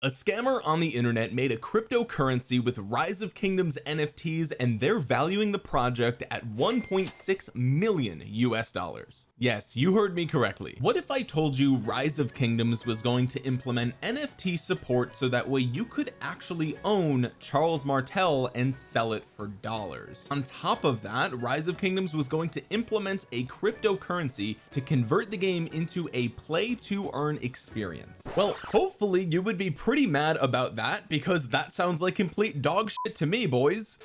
a scammer on the internet made a cryptocurrency with rise of kingdoms NFTs and they're valuing the project at 1.6 million US dollars yes you heard me correctly. What if I told you rise of kingdoms was going to implement NFT support so that way you could actually own Charles Martel and sell it for dollars? On top of that rise of kingdoms was going to implement a cryptocurrency to convert the game into a play to earn experience. Well hopefully you would be pretty mad about that because that sounds like complete dog shit to me boys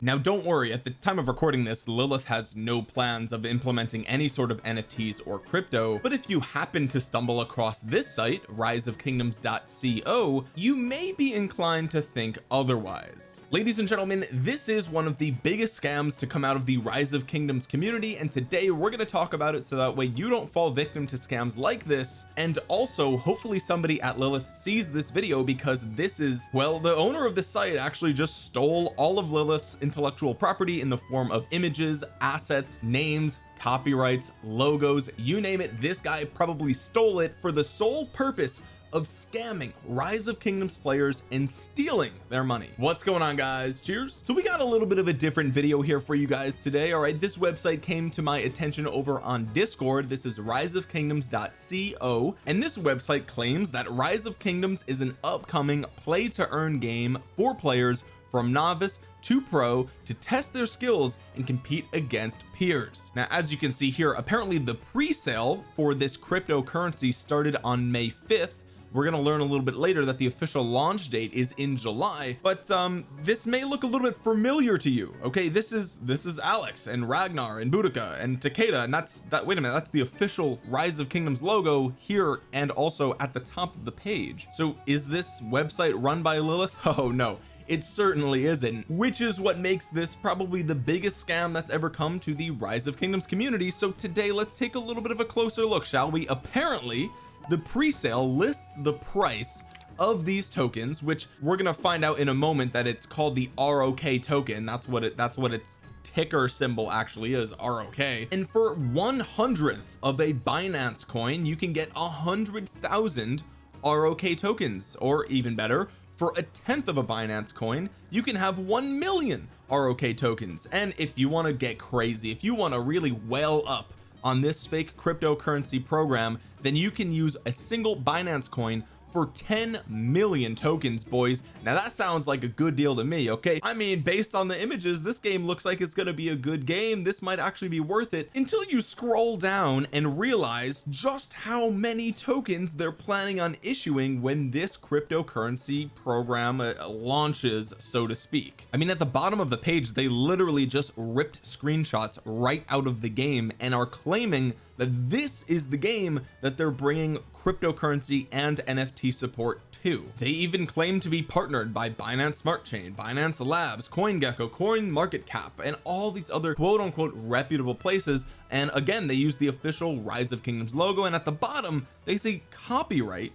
now don't worry at the time of recording this Lilith has no plans of implementing any sort of NFTs or crypto but if you happen to stumble across this site riseofkingdoms.co you may be inclined to think otherwise. Ladies and gentlemen this is one of the biggest scams to come out of the rise of kingdoms community and today we're going to talk about it so that way you don't fall victim to scams like this. And also hopefully somebody at Lilith sees this video because this is well the owner of the site actually just stole all of Lilith's intellectual property in the form of images assets names copyrights logos you name it this guy probably stole it for the sole purpose of scamming rise of kingdoms players and stealing their money. What's going on guys? Cheers. So we got a little bit of a different video here for you guys today all right? This website came to my attention over on discord. This is riseofkingdoms.co and this website claims that rise of kingdoms is an upcoming play to earn game for players from novice to pro to test their skills and compete against peers. Now as you can see here apparently the pre-sale for this cryptocurrency started on May 5th we're going to learn a little bit later that the official launch date is in July but um this may look a little bit familiar to you okay? This is this is Alex and Ragnar and Boudica and Takeda and that's that wait a minute that's the official rise of kingdoms logo here and also at the top of the page. So is this website run by Lilith? Oh no it certainly isn't which is what makes this probably the biggest scam that's ever come to the rise of kingdoms community. So today let's take a little bit of a closer look shall we? Apparently the pre-sale lists the price of these tokens which we're gonna find out in a moment that it's called the ROK token. That's what it that's what its ticker symbol actually is ROK and for one hundredth of a Binance coin you can get a hundred thousand ROK tokens or even better for a tenth of a Binance coin you can have 1 million ROK tokens. And if you want to get crazy if you want to really well up on this fake cryptocurrency program then you can use a single Binance coin for 10 million tokens boys. Now that sounds like a good deal to me okay? I mean based on the images this game looks like it's going to be a good game. This might actually be worth it until you scroll down and realize just how many tokens they're planning on issuing when this cryptocurrency program uh, launches so to speak. I mean at the bottom of the page they literally just ripped screenshots right out of the game and are claiming that this is the game that they're bringing cryptocurrency and NFT support to they even claim to be partnered by Binance Smart Chain Binance Labs CoinGecko Coin Market Cap and all these other quote unquote reputable places. And again they use the official rise of kingdoms logo and at the bottom they say copyright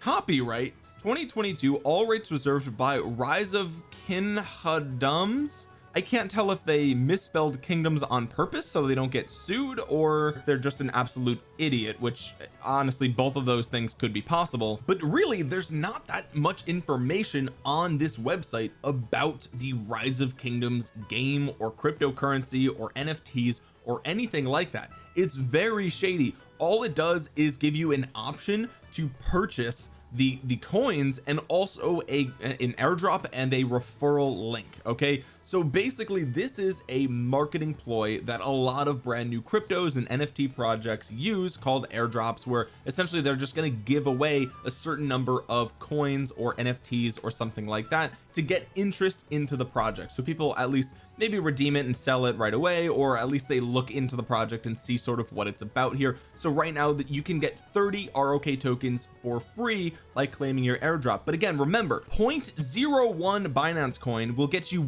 copyright 2022 all rights reserved by rise of kinhadums I can't tell if they misspelled kingdoms on purpose so they don't get sued or if they're just an absolute idiot which honestly both of those things could be possible. But really there's not that much information on this website about the rise of kingdoms game or cryptocurrency or NFTs or anything like that. It's very shady. All it does is give you an option to purchase the the coins and also a an airdrop and a referral link okay so basically this is a marketing ploy that a lot of brand new cryptos and NFT projects use called airdrops where essentially they're just going to give away a certain number of coins or NFTs or something like that to get interest into the project. So people at least maybe redeem it and sell it right away or at least they look into the project and see sort of what it's about here. So right now that you can get 30 ROK tokens for free by claiming your airdrop. But again remember 0.01 Binance coin will get you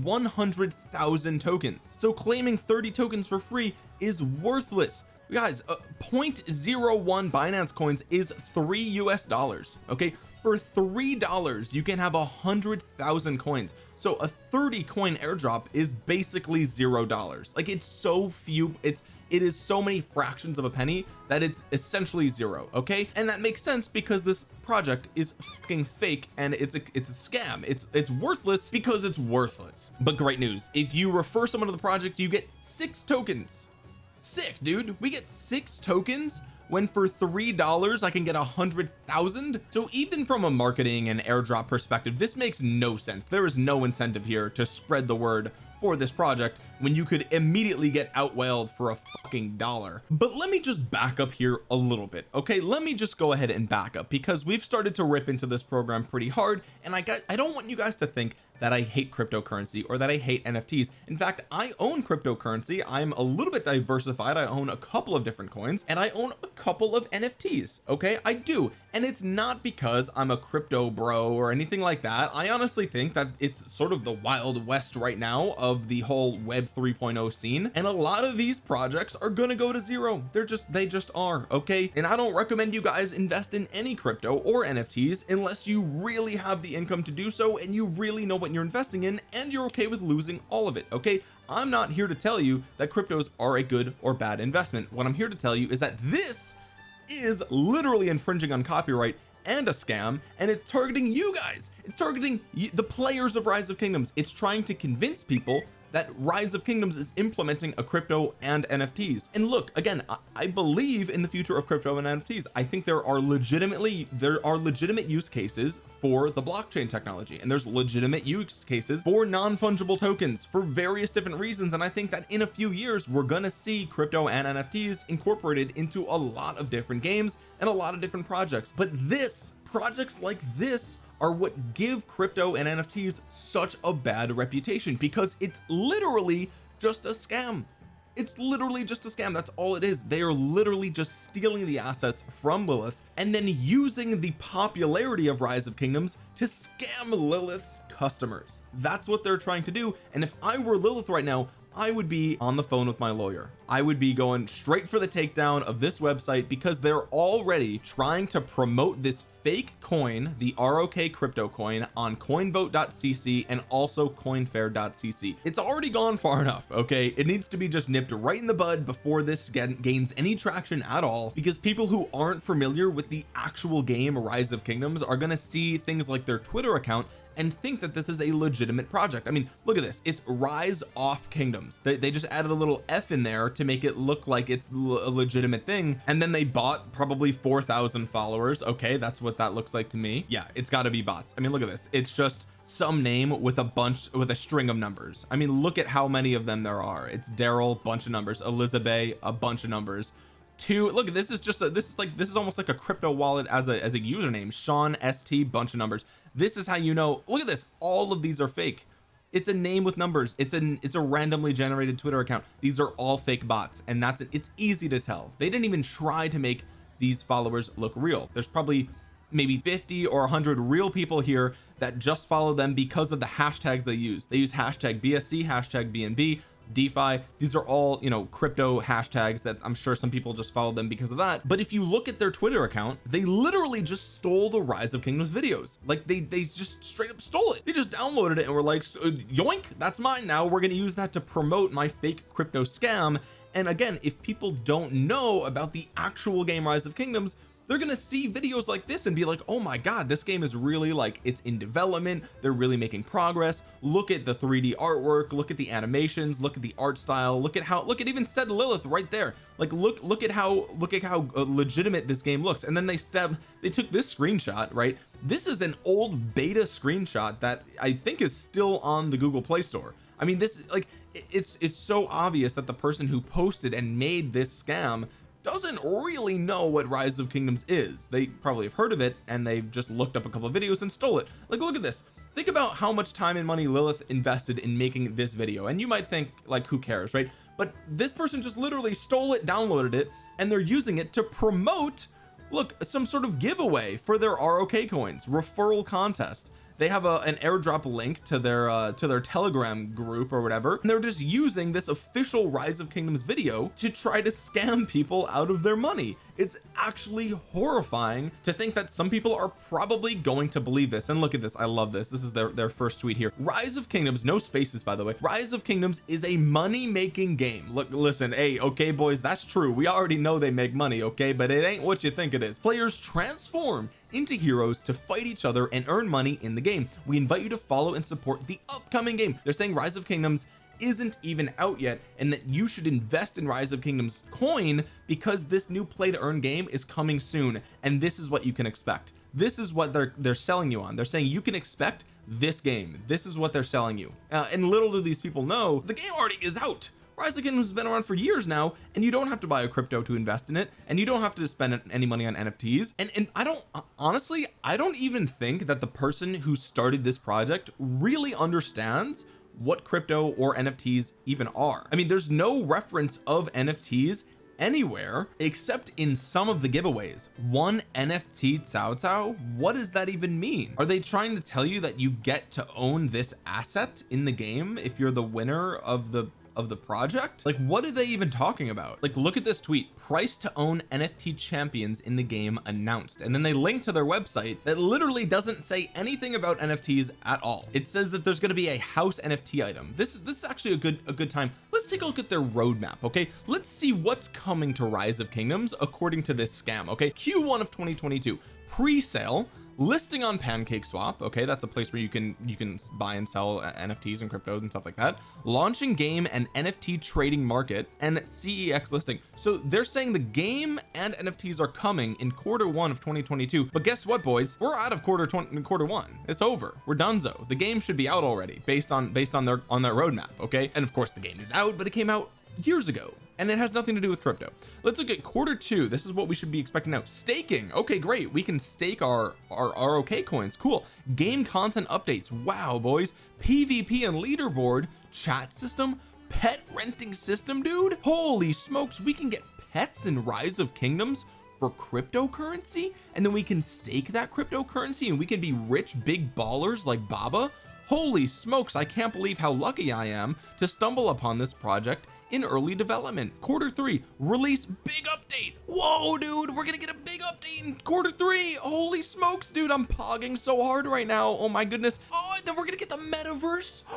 100,000 tokens. So claiming 30 tokens for free is worthless. Guys uh, 0.01 Binance coins is three US dollars okay for three dollars you can have a hundred thousand coins. So a 30 coin airdrop is basically zero dollars. Like it's so few it's it is so many fractions of a penny that it's essentially zero okay? And that makes sense because this project is fucking fake and it's a it's a scam. It's it's worthless because it's worthless. But great news if you refer someone to the project you get six tokens. Sick dude. We get six tokens when for three dollars I can get a hundred thousand. So even from a marketing and airdrop perspective this makes no sense. There is no incentive here to spread the word for this project when you could immediately get outwhaled for a fucking dollar. But let me just back up here a little bit okay? Let me just go ahead and back up because we've started to rip into this program pretty hard and I got I don't want you guys to think that I hate cryptocurrency or that I hate NFTs in fact I own cryptocurrency. I'm a little bit diversified. I own a couple of different coins and I own a couple of NFTs okay? I do. And it's not because I'm a crypto bro or anything like that. I honestly think that it's sort of the wild west right now of the whole web 3.0 scene and a lot of these projects are gonna go to zero. They're just they just are okay? And I don't recommend you guys invest in any crypto or NFTs unless you really have the income to do so and you really know what you're investing in and you're okay with losing all of it okay? I'm not here to tell you that cryptos are a good or bad investment. What I'm here to tell you is that this is literally infringing on copyright and a scam and it's targeting you guys. It's targeting the players of rise of kingdoms. It's trying to convince people that rise of kingdoms is implementing a crypto and NFTs and look again I, I believe in the future of crypto and NFTs I think there are legitimately there are legitimate use cases for the blockchain technology and there's legitimate use cases for non-fungible tokens for various different reasons and I think that in a few years we're gonna see crypto and NFTs incorporated into a lot of different games and a lot of different projects. But this projects like this are what give crypto and NFTs such a bad reputation because it's literally just a scam. It's literally just a scam. That's all it is. They are literally just stealing the assets from Lilith and then using the popularity of rise of kingdoms to scam Lilith's customers. That's what they're trying to do. And if I were Lilith right now I would be on the phone with my lawyer. I would be going straight for the takedown of this website because they're already trying to promote this fake coin the ROK crypto coin on coinvote.cc and also coinfair.cc it's already gone far enough okay? It needs to be just nipped right in the bud before this gains any traction at all because people who aren't familiar with the actual game rise of kingdoms are going to see things like their Twitter account and think that this is a legitimate project. I mean look at this. It's rise off kingdoms. They, they just added a little F in there to make it look like it's a legitimate thing and then they bought probably 4,000 followers. Okay that's what that looks like to me. Yeah it's got to be bots. I mean look at this. It's just some name with a bunch with a string of numbers. I mean look at how many of them there are. It's Daryl bunch of numbers. Elizabeth a bunch of numbers. Two look this is just a this is like this is almost like a crypto wallet as a as a username. Sean ST bunch of numbers this is how you know look at this all of these are fake. It's a name with numbers. It's an it's a randomly generated Twitter account. These are all fake bots and that's it. It's easy to tell. They didn't even try to make these followers look real. There's probably maybe 50 or 100 real people here that just follow them because of the hashtags they use. They use hashtag BSC hashtag BNB DeFi. These are all you know crypto hashtags that I'm sure some people just followed them because of that. But if you look at their Twitter account they literally just stole the rise of kingdoms videos. Like they they just straight up stole it. They just downloaded it and were like yoink that's mine now. We're going to use that to promote my fake crypto scam. And again if people don't know about the actual game rise of kingdoms they're gonna see videos like this and be like oh my god this game is really like it's in development. They're really making progress. Look at the 3d artwork. Look at the animations. Look at the art style. Look at how look at even said Lilith right there. Like look look at how look at how uh, legitimate this game looks. And then they step they took this screenshot right? This is an old beta screenshot that I think is still on the Google Play Store. I mean this like it's it's so obvious that the person who posted and made this scam doesn't really know what rise of kingdoms is. They probably have heard of it and they've just looked up a couple of videos and stole it. Like look at this. Think about how much time and money Lilith invested in making this video and you might think like who cares right? But this person just literally stole it downloaded it and they're using it to promote look some sort of giveaway for their ROK coins referral contest they have a, an airdrop link to their uh to their telegram group or whatever and they're just using this official rise of kingdoms video to try to scam people out of their money. It's actually horrifying to think that some people are probably going to believe this. And look at this I love this. This is their their first tweet here. Rise of kingdoms no spaces by the way. Rise of kingdoms is a money-making game. Look listen hey okay boys that's true. We already know they make money okay but it ain't what you think it is. Players transform into heroes to fight each other and earn money in the game. We invite you to follow and support the upcoming game. They're saying rise of kingdoms isn't even out yet and that you should invest in rise of kingdoms coin because this new play to earn game is coming soon and this is what you can expect. This is what they're they're selling you on. They're saying you can expect this game. This is what they're selling you. Uh, and little do these people know the game already is out Rise has been around for years now and you don't have to buy a crypto to invest in it and you don't have to spend any money on NFTs and and I don't honestly I don't even think that the person who started this project really understands what crypto or NFTs even are. I mean there's no reference of NFTs anywhere except in some of the giveaways. One NFT Cao Cao what does that even mean? Are they trying to tell you that you get to own this asset in the game if you're the winner of the of the project? Like what are they even talking about? Like look at this tweet. Price to own NFT champions in the game announced. And then they link to their website that literally doesn't say anything about NFTs at all. It says that there's going to be a house NFT item. This is this is actually a good a good time. Let's take a look at their roadmap okay? Let's see what's coming to rise of kingdoms according to this scam okay? Q1 of 2022 pre-sale listing on pancake swap okay? That's a place where you can you can buy and sell uh, nfts and cryptos and stuff like that. Launching game and nft trading market and cex listing. So they're saying the game and nfts are coming in quarter one of 2022 but guess what boys? We're out of quarter 20 quarter one. It's over. We're donezo. The game should be out already based on based on their on their roadmap okay? And of course the game is out but it came out years ago and it has nothing to do with crypto. Let's look at quarter two. This is what we should be expecting now. Staking. Okay great. We can stake our our ROK coins. Cool. Game content updates. Wow boys. PvP and leaderboard. Chat system. Pet renting system dude. Holy smokes. We can get pets in rise of kingdoms for cryptocurrency and then we can stake that cryptocurrency and we can be rich big ballers like Baba. Holy smokes. I can't believe how lucky I am to stumble upon this project in early development. Quarter three release big update. Whoa dude we're gonna get a big update in quarter three. Holy smokes dude I'm pogging so hard right now. Oh my goodness. Oh then we're gonna get the metaverse.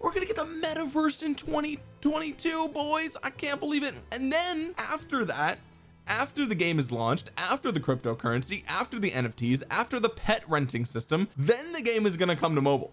We're gonna get the metaverse in 2022 boys. I can't believe it. And then after that after the game is launched after the cryptocurrency after the NFTs after the pet renting system then the game is going to come to mobile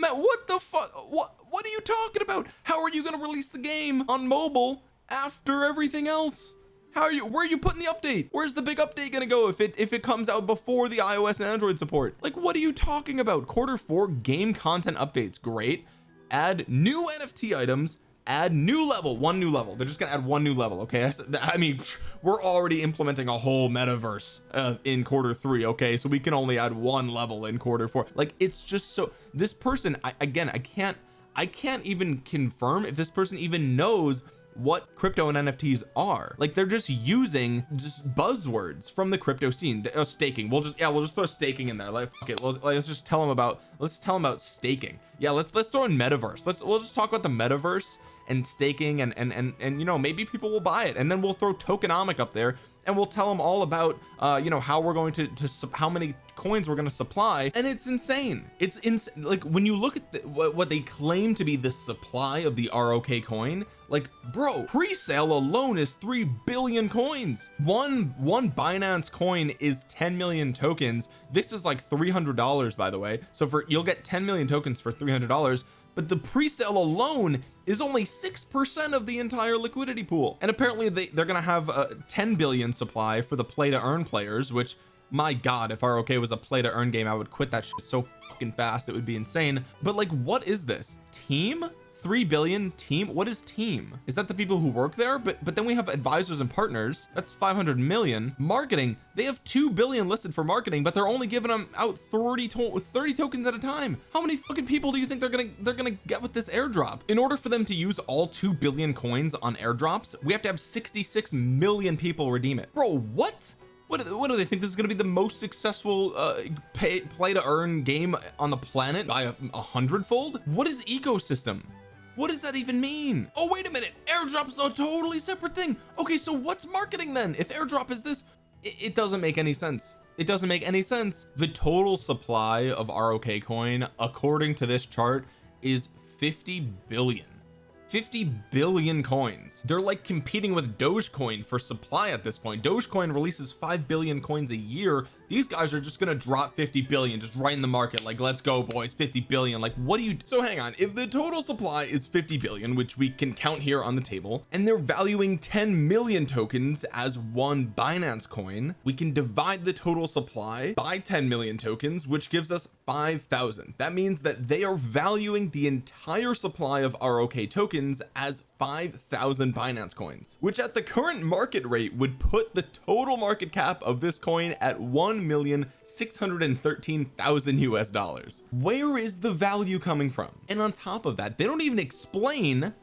Matt what the fuck what what are you talking about? How are you going to release the game on mobile after everything else? How are you where are you putting the update? Where's the big update going to go if it if it comes out before the iOS and Android support? Like what are you talking about? Quarter four game content updates great. Add new NFT items add new level one new level. They're just gonna add one new level okay? I mean we're already implementing a whole metaverse uh, in quarter three okay? So we can only add one level in quarter four. Like it's just so this person I, again I can't I can't even confirm if this person even knows what crypto and NFTs are. Like they're just using just buzzwords from the crypto scene. Uh, staking. We'll just yeah we'll just throw staking in there. Like fuck it. Let's, let's just tell them about let's tell them about staking. Yeah let's let's throw in metaverse. Let's we'll just talk about the metaverse and staking and and and, and you know maybe people will buy it. And then we'll throw tokenomic up there and we'll tell them all about uh you know how we're going to to how many coins we're going to supply. And it's insane. It's ins like when you look at the, what, what they claim to be the supply of the ROK coin like bro pre-sale alone is 3 billion coins. One one Binance coin is 10 million tokens. This is like $300 by the way. So for you'll get 10 million tokens for $300 but the pre-sale alone is only six percent of the entire liquidity pool. And apparently they, they're gonna have a 10 billion supply for the play to earn players which my god if ROK was a play to earn game I would quit that shit so fucking fast it would be insane. But like what is this? Team 3 billion team? What is team? Is that the people who work there? But but then we have advisors and partners. That's 500 million. Marketing. They have 2 billion listed for marketing but they're only giving them out 30 to 30 tokens at a time. How many fucking people do you think they're gonna they're gonna get with this airdrop? In order for them to use all 2 billion coins on airdrops we have to have 66 million people redeem it. Bro what? What, what do they think this is going to be the most successful uh, pay, play to earn game on the planet by a, a hundredfold? What is ecosystem what does that even mean? Oh wait a minute. Airdrop is a totally separate thing. Okay so what's marketing then? If airdrop is this it, it doesn't make any sense. It doesn't make any sense. The total supply of ROK coin according to this chart is 50 billion 50 billion coins. They're like competing with Dogecoin for supply at this point. Dogecoin releases 5 billion coins a year. These guys are just gonna drop 50 billion just right in the market like let's go boys 50 billion. Like what do you so hang on. If the total supply is 50 billion which we can count here on the table and they're valuing 10 million tokens as one Binance coin we can divide the total supply by 10 million tokens which gives us 5,000 that means that they are valuing the entire supply of ROK tokens as 5,000 Binance coins which at the current market rate would put the total market cap of this coin at 1 million 613,000 US dollars. Where is the value coming from? And on top of that they don't even explain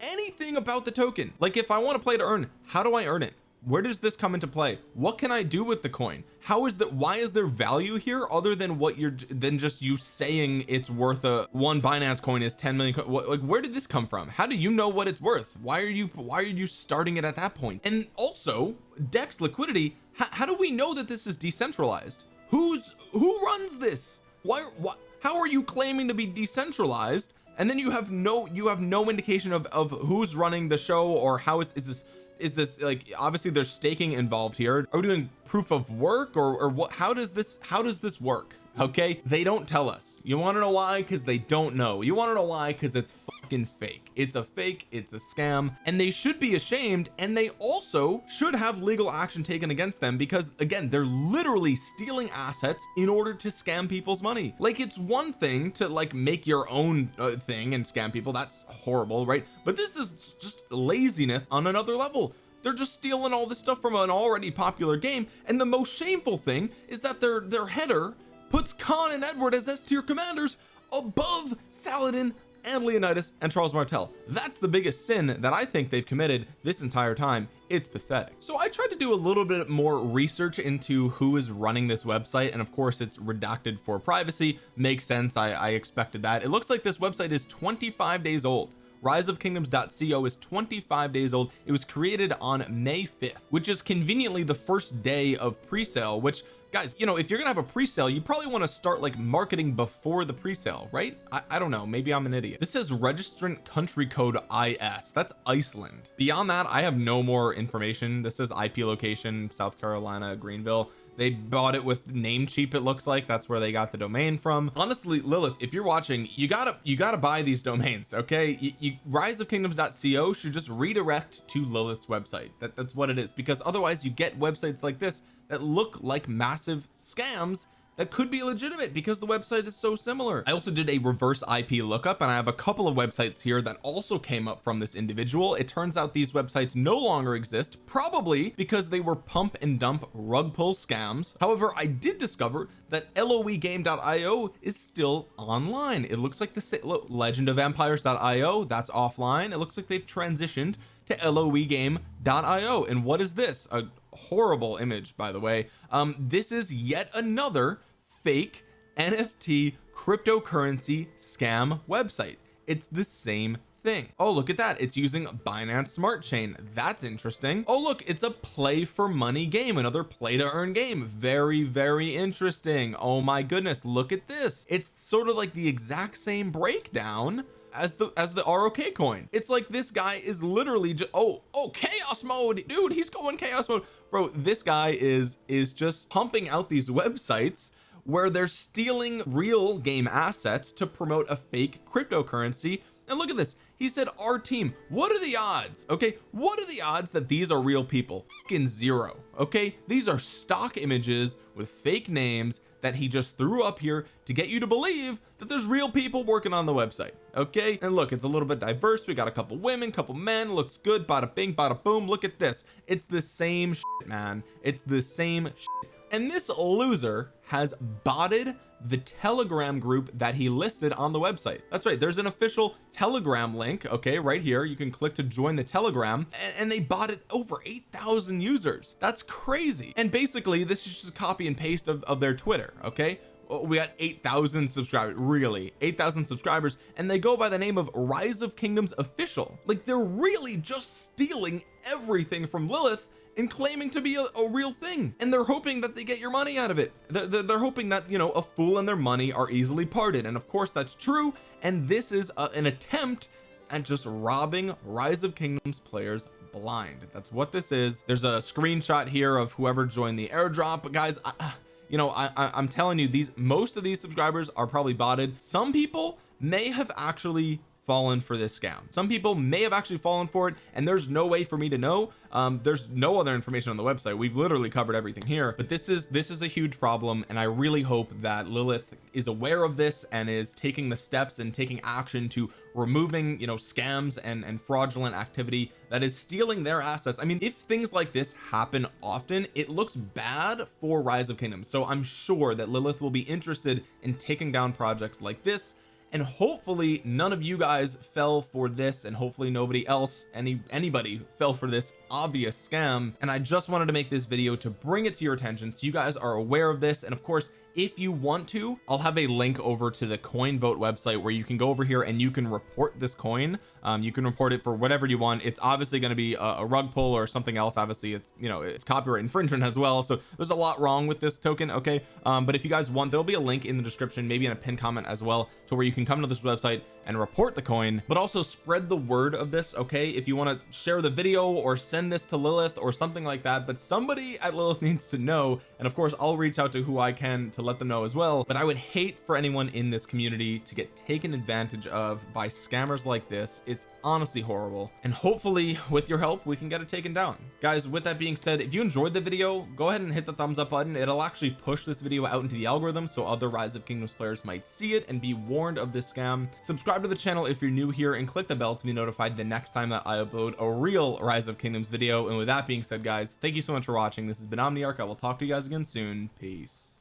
anything about the token. Like if I want to play to earn how do I earn it where does this come into play? What can I do with the coin? How is that why is there value here other than what you're than just you saying it's worth a one Binance coin is 10 million what, like where did this come from? How do you know what it's worth? Why are you why are you starting it at that point? and also dex liquidity how do we know that this is decentralized? Who's who runs this? Why what how are you claiming to be decentralized and then you have no you have no indication of of who's running the show or how is, is this is this like obviously there's staking involved here. Are we doing proof of work or, or what how does this how does this work okay? They don't tell us. You want to know why? Because they don't know. You want to know why? Because it's fucking fake. It's a fake it's a scam and they should be ashamed and they also should have legal action taken against them because again they're literally stealing assets in order to scam people's money. Like it's one thing to like make your own uh, thing and scam people. That's horrible right? But this is just laziness on another level. They're just stealing all this stuff from an already popular game and the most shameful thing is that their their header puts Khan and Edward as S tier commanders above Saladin and Leonidas and Charles Martel. That's the biggest sin that I think they've committed this entire time. It's pathetic. So I tried to do a little bit more research into who is running this website and of course it's redacted for privacy. Makes sense. I, I expected that. It looks like this website is 25 days old. Riseofkingdoms.co is 25 days old. It was created on May 5th which is conveniently the first day of pre-sale which guys you know if you're gonna have a pre-sale you probably want to start like marketing before the pre-sale right? I, I don't know maybe I'm an idiot. This says registrant country code IS that's Iceland. Beyond that I have no more information. This says IP location South Carolina Greenville they bought it with Namecheap it looks like. That's where they got the domain from. Honestly Lilith if you're watching you gotta you gotta buy these domains okay? You, you riseofkingdoms.co should just redirect to Lilith's website. That, that's what it is. Because otherwise you get websites like this that look like massive scams that could be legitimate because the website is so similar. I also did a reverse IP lookup and I have a couple of websites here that also came up from this individual. It turns out these websites no longer exist probably because they were pump and dump rug pull scams. However I did discover that loegame.io is still online. It looks like the legend of empires.io that's offline. It looks like they've transitioned to loegame.io and what is this? A horrible image by the way. Um this is yet another fake NFT cryptocurrency scam website. It's the same thing. Oh look at that. It's using Binance Smart Chain. That's interesting. Oh look it's a play for money game another play to earn game. Very very interesting. Oh my goodness look at this. It's sort of like the exact same breakdown as the as the ROK coin. It's like this guy is literally just oh oh chaos mode dude he's going chaos mode. Bro this guy is is just pumping out these websites where they're stealing real game assets to promote a fake cryptocurrency. And look at this. He said our team what are the odds? Okay what are the odds that these are real people? In zero. Okay these are stock images with fake names that he just threw up here to get you to believe that there's real people working on the website. Okay and look it's a little bit diverse. We got a couple women couple men looks good bada bing bada boom. Look at this. It's the same shit, man. It's the same shit. and this loser has botted the telegram group that he listed on the website. That's right there's an official telegram link okay right here. You can click to join the telegram and, and they it over 8,000 users. That's crazy. And basically this is just a copy and paste of, of their Twitter okay? Oh, we got 8,000 subscribers really 8,000 subscribers and they go by the name of Rise of Kingdoms official. Like they're really just stealing everything from Lilith and claiming to be a, a, real thing. And they're hoping that they get your money out of it. They're, they're, they're, hoping that you know a fool and their money are easily parted. And of course that's true. And this is a, an attempt at just robbing rise of kingdoms players blind. That's what this is. There's a screenshot here of whoever joined the airdrop. Guys I, uh, you know I, I I'm telling you these most of these subscribers are probably botted. Some people may have actually fallen for this scam. Some people may have actually fallen for it and there's no way for me to know. Um there's no other information on the website. We've literally covered everything here but this is this is a huge problem and I really hope that Lilith is aware of this and is taking the steps and taking action to removing you know scams and and fraudulent activity that is stealing their assets. I mean if things like this happen often it looks bad for rise of kingdoms. So I'm sure that Lilith will be interested in taking down projects like this and hopefully none of you guys fell for this and hopefully nobody else any anybody fell for this obvious scam. And I just wanted to make this video to bring it to your attention so you guys are aware of this. And of course if you want to I'll have a link over to the coin vote website where you can go over here and you can report this coin um, you can report it for whatever you want. It's obviously going to be a, a, rug pull or something else. Obviously it's you know it's copyright infringement as well. So there's a lot wrong with this token okay? Um, but if you guys want there'll be a link in the description maybe in a pin comment as well to where you can come to this website and report the coin. But also spread the word of this okay? If you want to share the video or send this to Lilith or something like that but somebody at Lilith needs to know. And of course I'll reach out to who I can to let them know as well. But I would hate for anyone in this community to get taken advantage of by scammers like this it's honestly horrible. And hopefully with your help we can get it taken down. Guys with that being said if you enjoyed the video go ahead and hit the thumbs up button. It'll actually push this video out into the algorithm so other rise of kingdoms players might see it and be warned of this scam. Subscribe to the channel if you're new here and click the bell to be notified the next time that I upload a real rise of kingdoms video. And with that being said guys thank you so much for watching. This has been Omniarch. I will talk to you guys again soon. Peace